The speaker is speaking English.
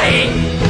Hey.